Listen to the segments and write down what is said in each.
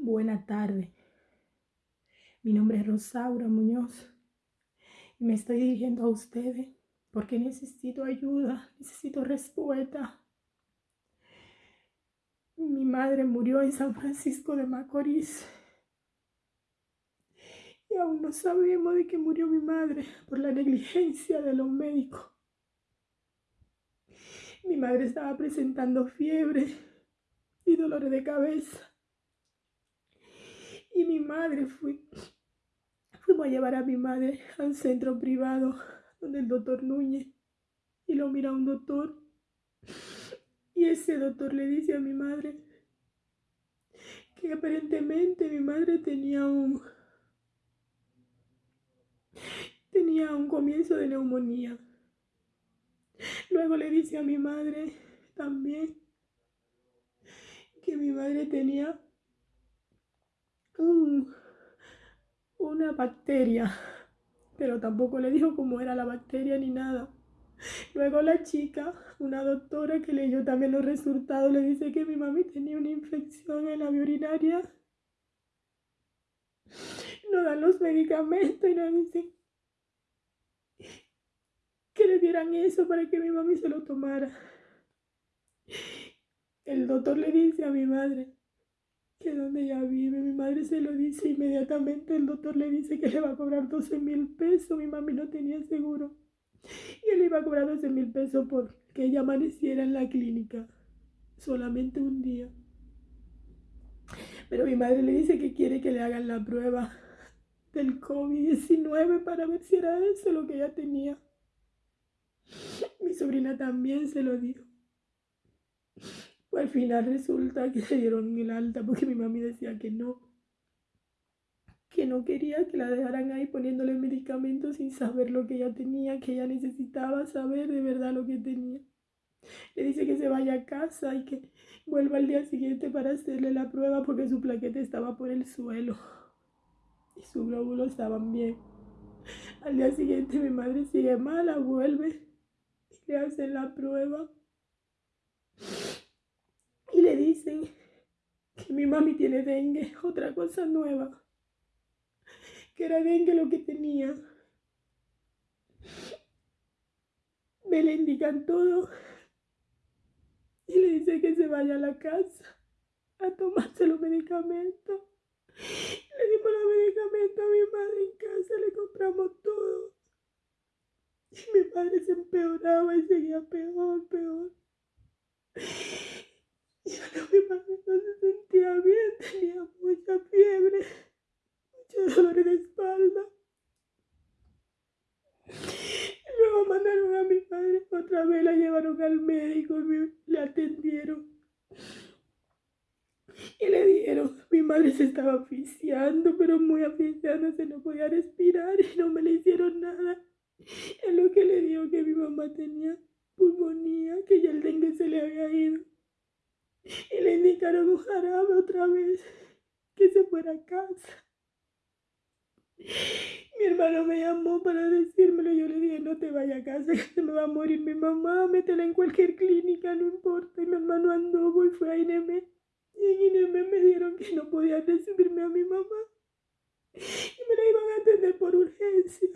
Buena tarde. Mi nombre es Rosaura Muñoz y me estoy dirigiendo a ustedes porque necesito ayuda, necesito respuesta. Mi madre murió en San Francisco de Macorís y aún no sabemos de qué murió mi madre por la negligencia de los médicos. Mi madre estaba presentando fiebre y dolores de cabeza y mi madre fui, fuimos a llevar a mi madre a un centro privado donde el doctor Núñez y lo mira un doctor y ese doctor le dice a mi madre que aparentemente mi madre tenía un tenía un comienzo de neumonía. Luego le dice a mi madre también que mi madre tenía una bacteria, pero tampoco le dijo cómo era la bacteria ni nada. Luego la chica, una doctora que leyó también los resultados, le dice que mi mami tenía una infección en la vía urinaria. No dan los medicamentos y no dicen que le dieran eso para que mi mami se lo tomara. El doctor le dice a mi madre, que donde ella vive, mi madre se lo dice inmediatamente, el doctor le dice que le va a cobrar 12 mil pesos, mi mami no tenía seguro, y él iba a cobrar 12 mil pesos por que ella amaneciera en la clínica, solamente un día. Pero mi madre le dice que quiere que le hagan la prueba del COVID-19 para ver si era eso lo que ella tenía. Mi sobrina también se lo dijo. Pues al final resulta que se dieron el alta porque mi mami decía que no. Que no quería que la dejaran ahí poniéndole medicamentos sin saber lo que ella tenía, que ella necesitaba saber de verdad lo que tenía. Le dice que se vaya a casa y que vuelva al día siguiente para hacerle la prueba porque su plaqueta estaba por el suelo y su glóbulo estaban bien. Al día siguiente mi madre sigue mala, vuelve y le hacen la prueba y le dicen que mi mami tiene dengue, otra cosa nueva, que era dengue lo que tenía. Me le indican todo y le dice que se vaya a la casa a tomarse los medicamentos. Le dimos los medicamentos a mi madre en casa, le compramos todo. Y mi madre se empeoraba y seguía peor, peor. Y mi madre no se sentía bien, tenía mucha fiebre, mucho dolor de espalda. Y luego mandaron a mi padre, otra vez la llevaron al médico y le atendieron. Y le dijeron, mi madre se estaba asfixiando, pero muy asfixiada, se no podía respirar y no me le hicieron nada. Es lo que le dijo que mi mamá tenía pulmonía, que ya el dengue se le había ido y le indicaron un jarabe otra vez que se fuera a casa. Mi hermano me llamó para decírmelo. Yo le dije, no te vayas a casa, que se me va a morir mi mamá. Métela en cualquier clínica, no importa. Y mi hermano andó y fue a INEME. Y en INEME me dijeron que no podía recibirme a mi mamá. Y me la iban a atender por urgencia.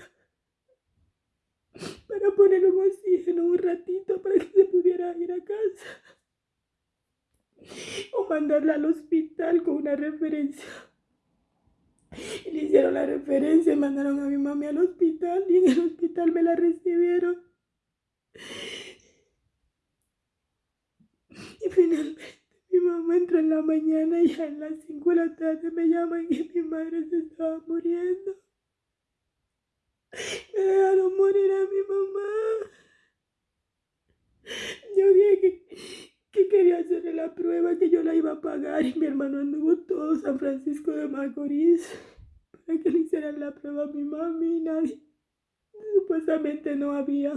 Para poner un oxígeno un ratito para que se pudiera ir a casa o mandarla al hospital con una referencia. Hicieron la referencia y mandaron a mi mami al hospital y en el hospital me la recibieron. Y finalmente mi mamá entra en la mañana y en las 5 de la tarde me llaman y mi madre se estaba muriendo. Me dejaron morir a mi mamá. Yo dije que que quería hacerle la prueba, que yo la iba a pagar y mi hermano anduvo todo San Francisco de Macorís que le hicieran la prueba a mi mami y nadie, supuestamente no había,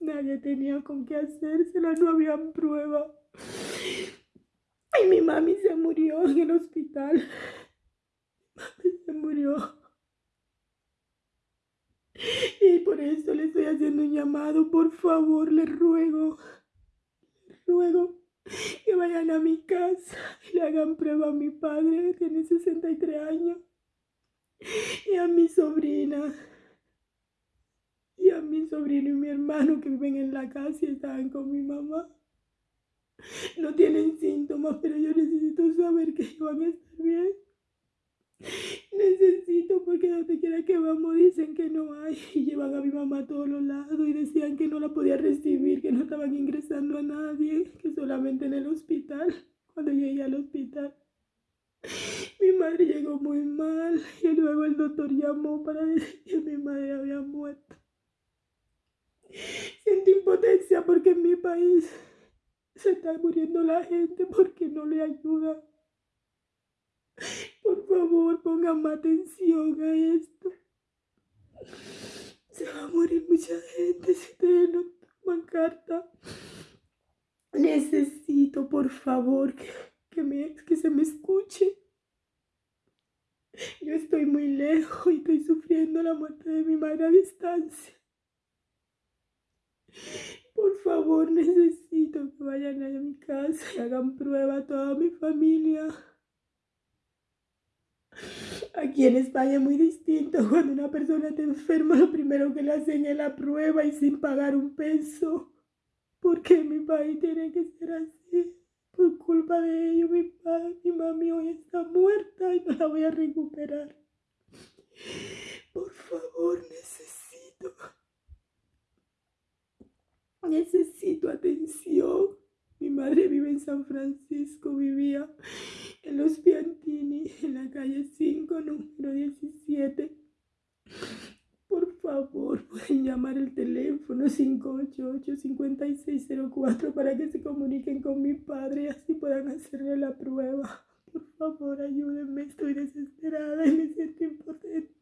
nadie tenía con qué hacérsela, no había prueba. Y mi mami se murió en el hospital. Mi mami se murió. Y por eso le estoy haciendo un llamado, por favor, le ruego, le ruego que vayan a mi casa y le hagan prueba a mi padre, tiene 63 años, y a mi sobrina, y a mi sobrino y mi hermano que viven en la casa y están con mi mamá. No tienen síntomas, pero yo necesito saber que van a estar bien. Necesito porque donde quiera que vamos dicen que no hay y llevan a mi mamá a todos los lados y decían que no la podía recibir, que no estaban ingresando a nadie, que solamente en el hospital, cuando llegué al hospital. Madre llegó muy mal y luego el doctor llamó para decir que mi madre había muerto. Siento impotencia porque en mi país se está muriendo la gente porque no le ayuda. Por favor, pongan más atención a esto. Se va a morir mucha gente si ustedes no toman carta. Necesito, por favor, que, que se me escuche. Yo estoy muy lejos y estoy sufriendo la muerte de mi madre a distancia. Por favor, necesito que vayan a mi casa y hagan prueba a toda mi familia. Aquí en España es muy distinto. Cuando una persona está enferma, lo primero que le hacen es la prueba y sin pagar un peso. Porque mi país tiene que ser así. Por culpa de ellos, mi padre, mi mami hoy está muerta y no la voy a recuperar. Por favor, necesito. Necesito atención. Mi madre vive en San Francisco, vivía en Los Piantini, en la calle 5, número 17. llamar el teléfono 588-5604 para que se comuniquen con mi padre y así puedan hacerle la prueba. Por favor, ayúdenme, estoy desesperada y me siento impotente.